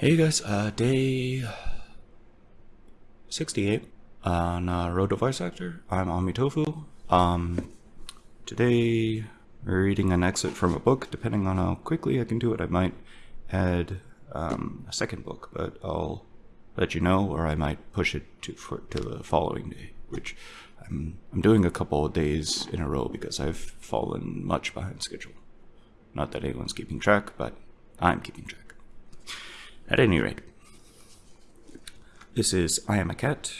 Hey guys, uh, day 68 on uh, Road to Voice Actor. I'm Amitofu. Um, today we're reading an excerpt from a book. Depending on how quickly I can do it, I might add um, a second book, but I'll let you know, or I might push it to for, to the following day, which I'm I'm doing a couple of days in a row because I've fallen much behind schedule. Not that anyone's keeping track, but I'm keeping track. At any rate, this is I Am a Cat.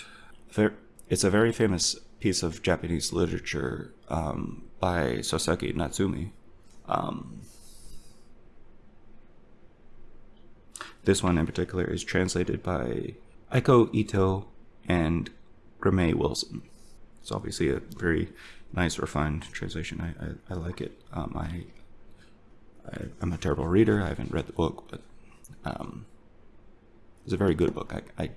It's a very famous piece of Japanese literature um, by Soseki Natsumi. Um, this one in particular is translated by Aiko Ito and Graeme Wilson. It's obviously a very nice, refined translation. I, I, I like it. Um, I, I, am a terrible reader. I haven't read the book, but um, it's a very good book. I, I,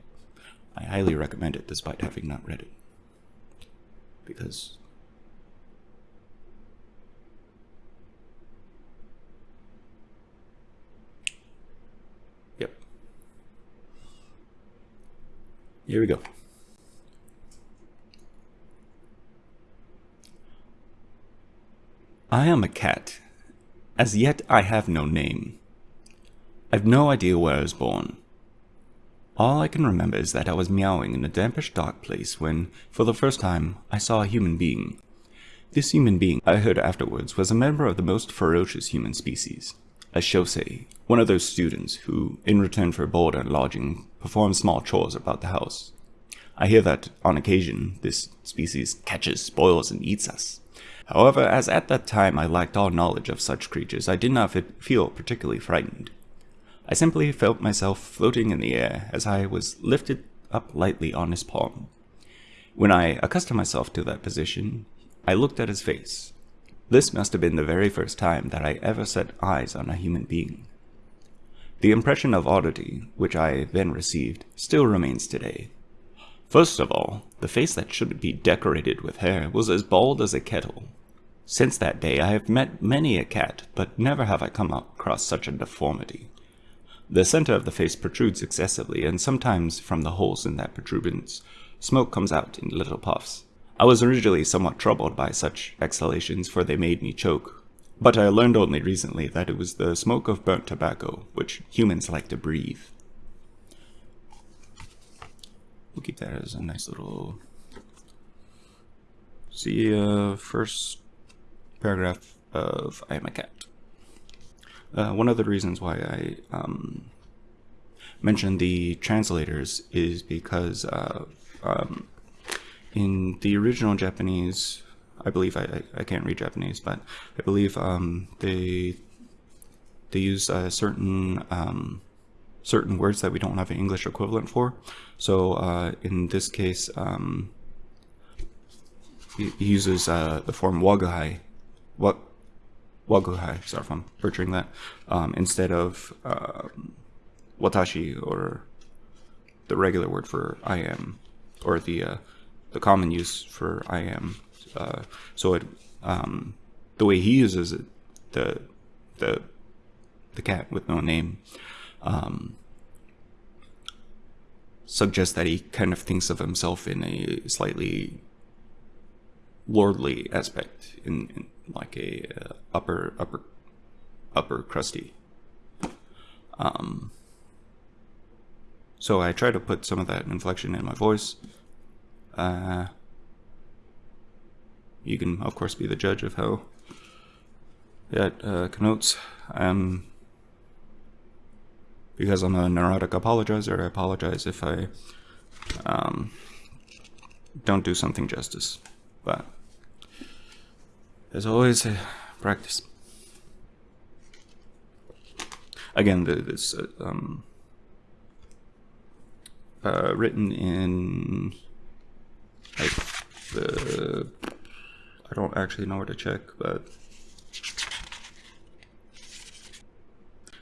I highly recommend it despite having not read it. Because Yep. Here we go. I am a cat. As yet I have no name. I've no idea where I was born. All I can remember is that I was meowing in a dampish dark place when, for the first time, I saw a human being. This human being, I heard afterwards, was a member of the most ferocious human species, a shosei, one of those students who, in return for board and lodging, perform small chores about the house. I hear that, on occasion, this species catches, spoils, and eats us. However, as at that time I lacked all knowledge of such creatures, I did not feel particularly frightened. I simply felt myself floating in the air as I was lifted up lightly on his palm. When I accustomed myself to that position, I looked at his face. This must have been the very first time that I ever set eyes on a human being. The impression of oddity, which I then received, still remains today. First of all, the face that should be decorated with hair was as bald as a kettle. Since that day I have met many a cat, but never have I come across such a deformity. The center of the face protrudes excessively, and sometimes from the holes in that protuberance, smoke comes out in little puffs. I was originally somewhat troubled by such exhalations, for they made me choke. But I learned only recently that it was the smoke of burnt tobacco, which humans like to breathe. We'll keep that as a nice little... See, uh, first paragraph of I Am a Cat. Uh, one of the reasons why I um, mentioned the translators is because uh, um, in the original Japanese, I believe I, I, can't read Japanese, but I believe um, they they use certain um, certain words that we don't have an English equivalent for. So uh, in this case, um, he, uses uh, the form wagahai. What waguhai, sorry if I'm butchering that, um, instead of um, watashi or the regular word for I am, or the uh, the common use for I am. Uh, so it um, the way he uses it, the the the cat with no name, um, suggests that he kind of thinks of himself in a slightly lordly aspect in, in like a uh, upper upper upper crusty. Um, so I try to put some of that inflection in my voice. Uh, you can of course be the judge of how that uh, connotes. Um, because I'm a neurotic apologizer, I apologize if I um, don't do something justice. But there's always, uh, practice. Again, this uh, um, uh, written in like the I don't actually know where to check, but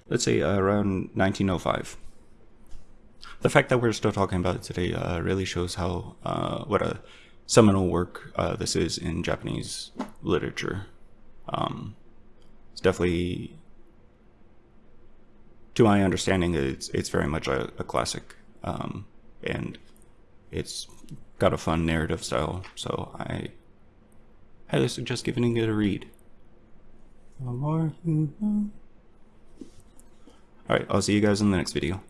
let's say uh, around 1905. The fact that we're still talking about it today uh, really shows how uh, what a seminal work uh, this is in Japanese literature. Um, it's definitely to my understanding, it's it's very much a, a classic, um, and it's got a fun narrative style. So I highly suggest giving it a read. More know. All right, I'll see you guys in the next video.